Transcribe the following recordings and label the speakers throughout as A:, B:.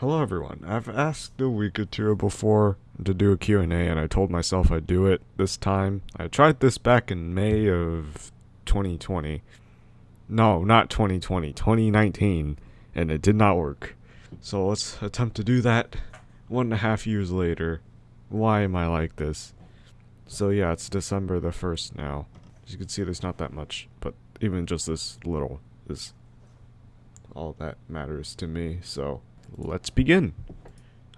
A: Hello everyone. I've asked a week or two before to do a Q&A and I told myself I'd do it this time. I tried this back in May of 2020. No, not 2020, 2019, and it did not work. So let's attempt to do that one and a half years later. Why am I like this? So yeah, it's December the 1st now. As you can see, there's not that much, but even just this little is all that matters to me, so let's begin.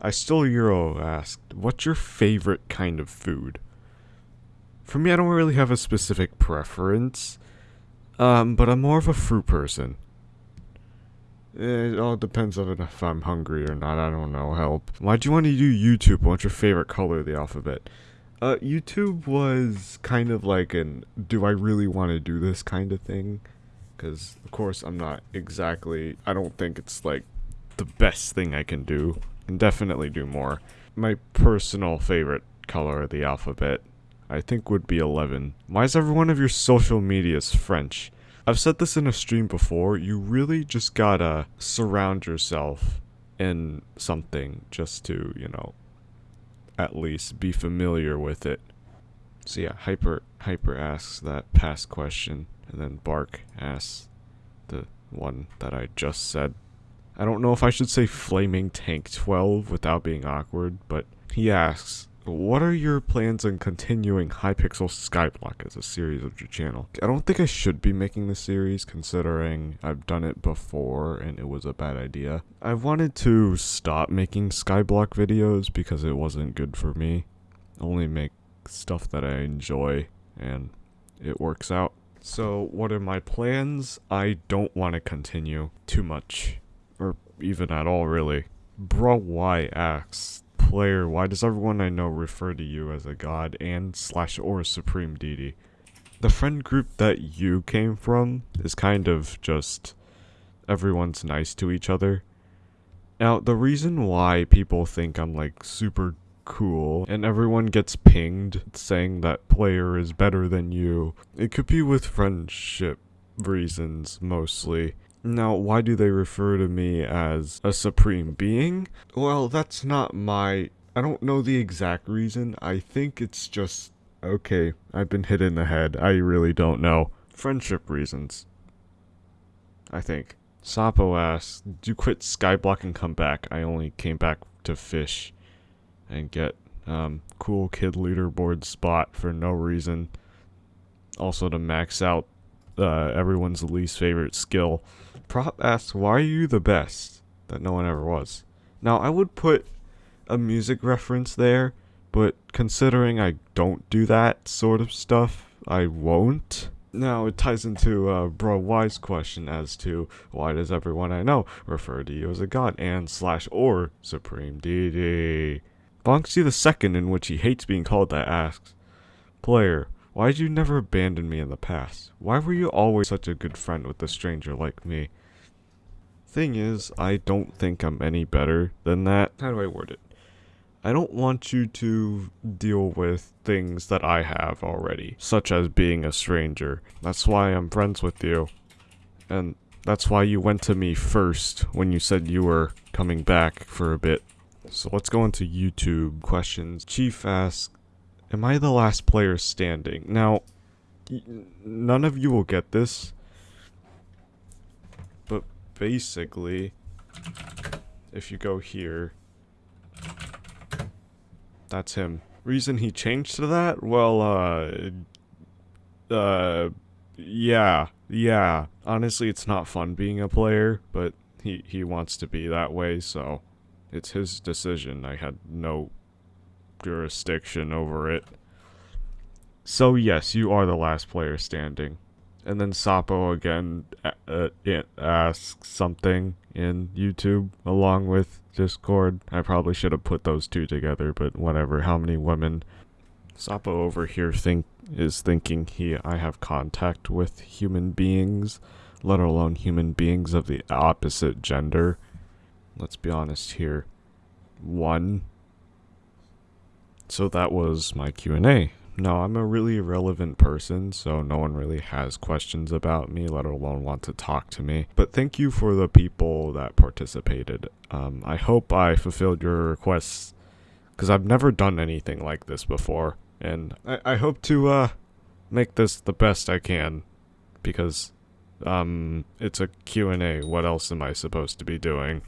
A: I still Euro asked, what's your favorite kind of food? For me, I don't really have a specific preference, um, but I'm more of a fruit person. It all depends on if I'm hungry or not, I don't know, help. Why'd you want to do YouTube? What's your favorite color of the alphabet? Uh, YouTube was kind of like an, do I really want to do this kind of thing? Because, of course, I'm not exactly, I don't think it's like the best thing I can do. Can definitely do more. My personal favorite color of the alphabet, I think would be 11. Why is every one of your social medias French? I've said this in a stream before, you really just gotta surround yourself in something just to, you know, at least be familiar with it. So yeah, Hyper Hyper asks that past question, and then Bark asks the one that I just said. I don't know if I should say Flaming Tank 12 without being awkward, but he asks, what are your plans on continuing Hypixel Skyblock as a series of your channel? I don't think I should be making this series considering I've done it before and it was a bad idea. I wanted to stop making Skyblock videos because it wasn't good for me. Only make stuff that I enjoy and it works out. So what are my plans? I don't want to continue too much even at all really. Bro why asks, player, why does everyone I know refer to you as a god and slash or supreme deity? The friend group that you came from is kind of just everyone's nice to each other. Now, the reason why people think I'm like super cool and everyone gets pinged saying that player is better than you, it could be with friendship reasons mostly. Now, why do they refer to me as a supreme being? Well, that's not my... I don't know the exact reason. I think it's just... Okay, I've been hit in the head. I really don't know. Friendship reasons. I think. Sapo asks, do you quit Skyblock and come back? I only came back to fish and get um, cool kid leaderboard spot for no reason. Also to max out uh, everyone's least favorite skill. Prop asks, why are you the best? That no one ever was. Now, I would put a music reference there, but considering I don't do that sort of stuff, I won't. Now, it ties into uh, Bro Y's question as to why does everyone I know refer to you as a god and slash or supreme deity? Bonksy the second, in which he hates being called that, asks, Player, why did you never abandon me in the past? Why were you always such a good friend with a stranger like me? Thing is, I don't think I'm any better than that. How do I word it? I don't want you to deal with things that I have already, such as being a stranger. That's why I'm friends with you. And that's why you went to me first when you said you were coming back for a bit. So let's go into YouTube questions. Chief asks, Am I the last player standing? Now, none of you will get this. But basically, if you go here, that's him. Reason he changed to that? Well, uh, uh, yeah, yeah. Honestly, it's not fun being a player, but he, he wants to be that way, so it's his decision. I had no jurisdiction over it. So yes, you are the last player standing. And then Sapo again uh, uh, asks something in YouTube along with Discord. I probably should have put those two together, but whatever. How many women? Sapo over here think is thinking he I have contact with human beings, let alone human beings of the opposite gender. Let's be honest here. One so that was my Q&A. No, I'm a really irrelevant person, so no one really has questions about me, let alone want to talk to me. But thank you for the people that participated. Um, I hope I fulfilled your requests, because I've never done anything like this before, and I, I hope to uh, make this the best I can, because um, it's a Q&A. What else am I supposed to be doing?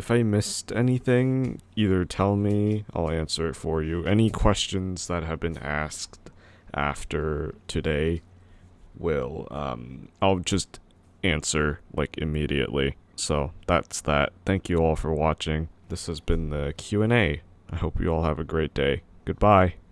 A: If I missed anything, either tell me, I'll answer it for you. Any questions that have been asked after today will um I'll just answer like immediately. So, that's that. Thank you all for watching. This has been the Q&A. I hope you all have a great day. Goodbye.